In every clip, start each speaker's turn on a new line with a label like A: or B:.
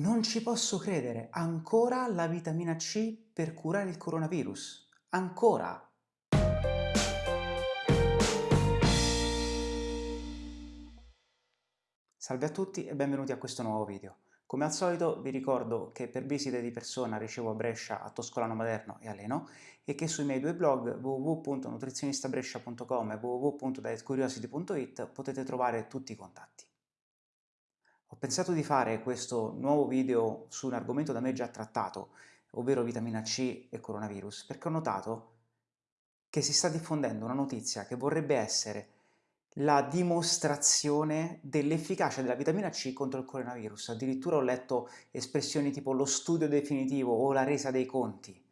A: Non ci posso credere, ancora la vitamina C per curare il coronavirus. Ancora! Salve a tutti e benvenuti a questo nuovo video. Come al solito vi ricordo che per visite di persona ricevo a Brescia, a Toscolano Maderno e a Leno e che sui miei due blog www.nutrizionistabrescia.com e www.dietcuriosity.it potete trovare tutti i contatti. Ho pensato di fare questo nuovo video su un argomento da me già trattato, ovvero vitamina C e coronavirus, perché ho notato che si sta diffondendo una notizia che vorrebbe essere la dimostrazione dell'efficacia della vitamina C contro il coronavirus. Addirittura ho letto espressioni tipo lo studio definitivo o la resa dei conti.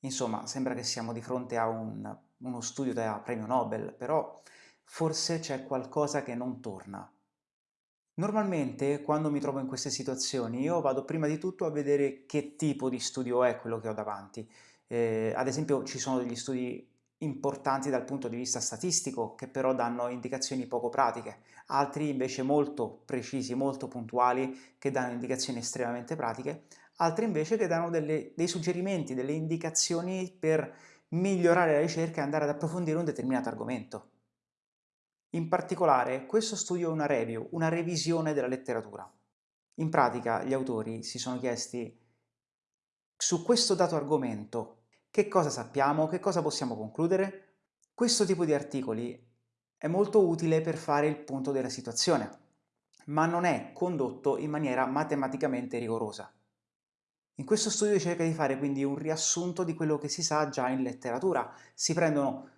A: Insomma, sembra che siamo di fronte a un, uno studio da premio Nobel, però forse c'è qualcosa che non torna. Normalmente quando mi trovo in queste situazioni io vado prima di tutto a vedere che tipo di studio è quello che ho davanti. Eh, ad esempio ci sono degli studi importanti dal punto di vista statistico che però danno indicazioni poco pratiche, altri invece molto precisi, molto puntuali che danno indicazioni estremamente pratiche, altri invece che danno delle, dei suggerimenti, delle indicazioni per migliorare la ricerca e andare ad approfondire un determinato argomento. In particolare, questo studio è una review, una revisione della letteratura. In pratica, gli autori si sono chiesti su questo dato argomento che cosa sappiamo, che cosa possiamo concludere? Questo tipo di articoli è molto utile per fare il punto della situazione, ma non è condotto in maniera matematicamente rigorosa. In questo studio cerca di fare quindi un riassunto di quello che si sa già in letteratura. Si prendono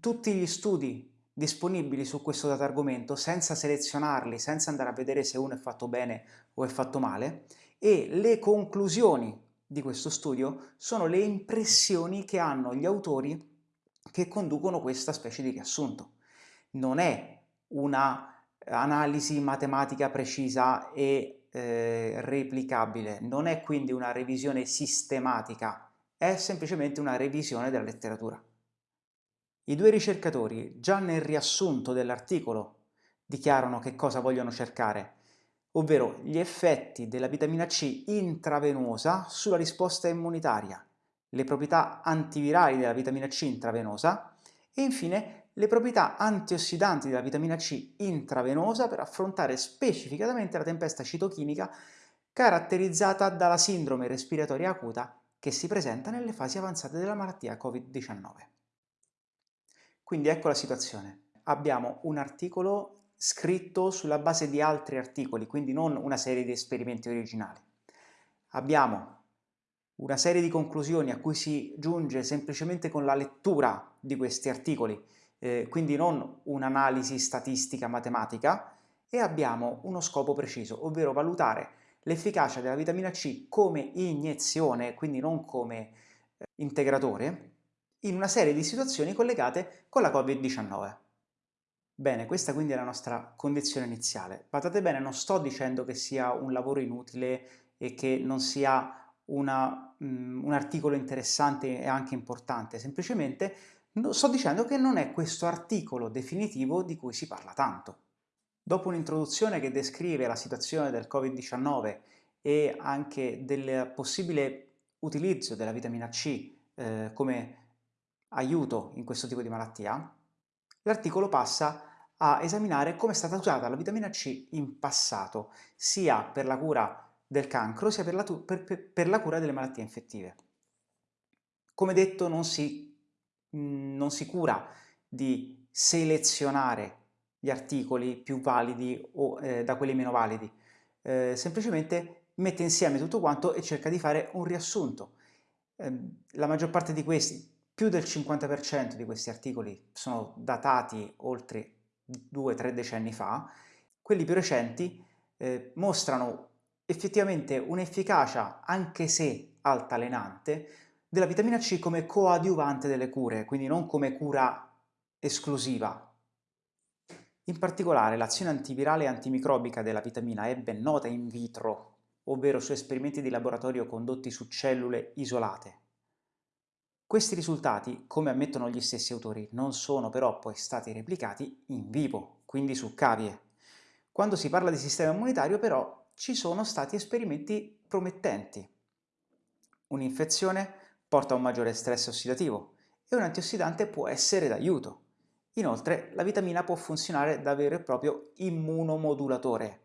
A: tutti gli studi disponibili su questo dato argomento senza selezionarli, senza andare a vedere se uno è fatto bene o è fatto male e le conclusioni di questo studio sono le impressioni che hanno gli autori che conducono questa specie di riassunto. Non è una analisi matematica precisa e eh, replicabile, non è quindi una revisione sistematica, è semplicemente una revisione della letteratura. I due ricercatori, già nel riassunto dell'articolo, dichiarano che cosa vogliono cercare, ovvero gli effetti della vitamina C intravenosa sulla risposta immunitaria, le proprietà antivirali della vitamina C intravenosa e infine le proprietà antiossidanti della vitamina C intravenosa per affrontare specificatamente la tempesta citochimica caratterizzata dalla sindrome respiratoria acuta che si presenta nelle fasi avanzate della malattia Covid-19. Quindi ecco la situazione. Abbiamo un articolo scritto sulla base di altri articoli, quindi non una serie di esperimenti originali. Abbiamo una serie di conclusioni a cui si giunge semplicemente con la lettura di questi articoli, eh, quindi non un'analisi statistica matematica, e abbiamo uno scopo preciso, ovvero valutare l'efficacia della vitamina C come iniezione, quindi non come eh, integratore, in una serie di situazioni collegate con la Covid-19. Bene, questa quindi è la nostra condizione iniziale. Badate bene, non sto dicendo che sia un lavoro inutile e che non sia una, um, un articolo interessante e anche importante, semplicemente sto dicendo che non è questo articolo definitivo di cui si parla tanto. Dopo un'introduzione che descrive la situazione del Covid-19 e anche del possibile utilizzo della vitamina C eh, come aiuto in questo tipo di malattia, l'articolo passa a esaminare come è stata usata la vitamina C in passato, sia per la cura del cancro sia per la, per, per la cura delle malattie infettive. Come detto non si, mm, non si cura di selezionare gli articoli più validi o eh, da quelli meno validi, eh, semplicemente mette insieme tutto quanto e cerca di fare un riassunto. Eh, la maggior parte di questi, più del 50% di questi articoli sono datati oltre 2-3 decenni fa, quelli più recenti eh, mostrano effettivamente un'efficacia, anche se altalenante, della vitamina C come coadiuvante delle cure, quindi non come cura esclusiva. In particolare l'azione antivirale e antimicrobica della vitamina è ben nota in vitro, ovvero su esperimenti di laboratorio condotti su cellule isolate. Questi risultati, come ammettono gli stessi autori, non sono però poi stati replicati in vivo, quindi su cavie. Quando si parla di sistema immunitario però ci sono stati esperimenti promettenti. Un'infezione porta a un maggiore stress ossidativo e un antiossidante può essere d'aiuto. Inoltre la vitamina può funzionare da vero e proprio immunomodulatore.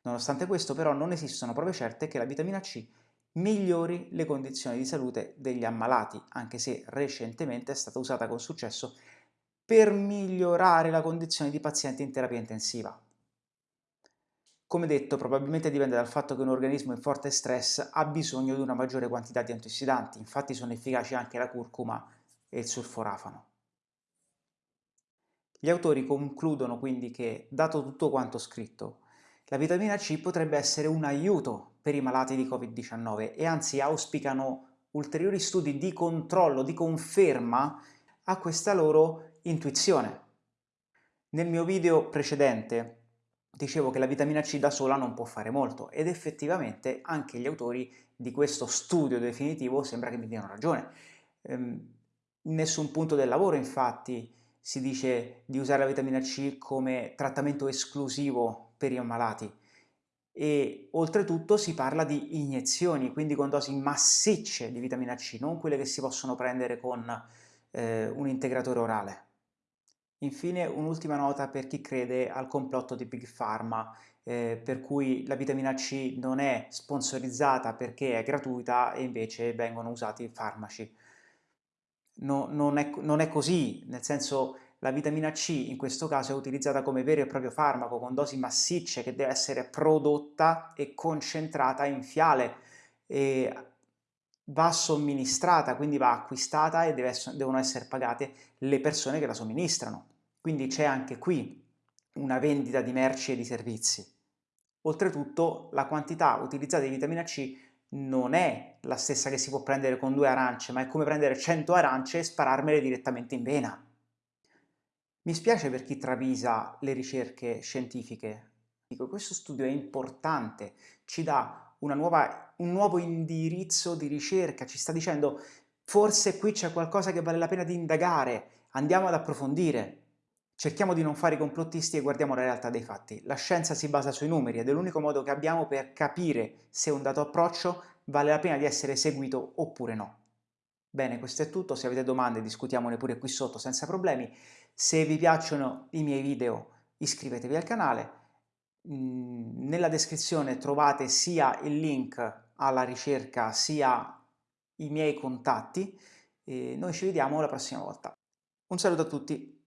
A: Nonostante questo però non esistono prove certe che la vitamina C migliori le condizioni di salute degli ammalati, anche se recentemente è stata usata con successo per migliorare la condizione di pazienti in terapia intensiva. Come detto, probabilmente dipende dal fatto che un organismo in forte stress ha bisogno di una maggiore quantità di antiossidanti, infatti sono efficaci anche la curcuma e il sulforafano. Gli autori concludono quindi che, dato tutto quanto scritto, la vitamina C potrebbe essere un aiuto per i malati di Covid-19 e anzi auspicano ulteriori studi di controllo, di conferma a questa loro intuizione. Nel mio video precedente dicevo che la vitamina C da sola non può fare molto ed effettivamente anche gli autori di questo studio definitivo sembra che mi diano ragione. Ehm, in nessun punto del lavoro infatti si dice di usare la vitamina C come trattamento esclusivo per i ammalati e oltretutto si parla di iniezioni, quindi con dosi massicce di vitamina C, non quelle che si possono prendere con eh, un integratore orale. Infine un'ultima nota per chi crede al complotto di Big Pharma, eh, per cui la vitamina C non è sponsorizzata perché è gratuita e invece vengono usati farmaci. No, non, è, non è così, nel senso la vitamina C in questo caso è utilizzata come vero e proprio farmaco con dosi massicce che deve essere prodotta e concentrata in fiale e va somministrata, quindi va acquistata e deve, devono essere pagate le persone che la somministrano. Quindi c'è anche qui una vendita di merci e di servizi. Oltretutto la quantità utilizzata di vitamina C non è la stessa che si può prendere con due arance, ma è come prendere 100 arance e spararmele direttamente in vena. Mi spiace per chi travisa le ricerche scientifiche. Dico, questo studio è importante, ci dà nuova, un nuovo indirizzo di ricerca, ci sta dicendo forse qui c'è qualcosa che vale la pena di indagare, andiamo ad approfondire. Cerchiamo di non fare i complottisti e guardiamo la realtà dei fatti. La scienza si basa sui numeri ed è l'unico modo che abbiamo per capire se un dato approccio vale la pena di essere seguito oppure no. Bene, questo è tutto, se avete domande discutiamone pure qui sotto senza problemi. Se vi piacciono i miei video iscrivetevi al canale, mm, nella descrizione trovate sia il link alla ricerca sia i miei contatti e noi ci vediamo la prossima volta. Un saluto a tutti!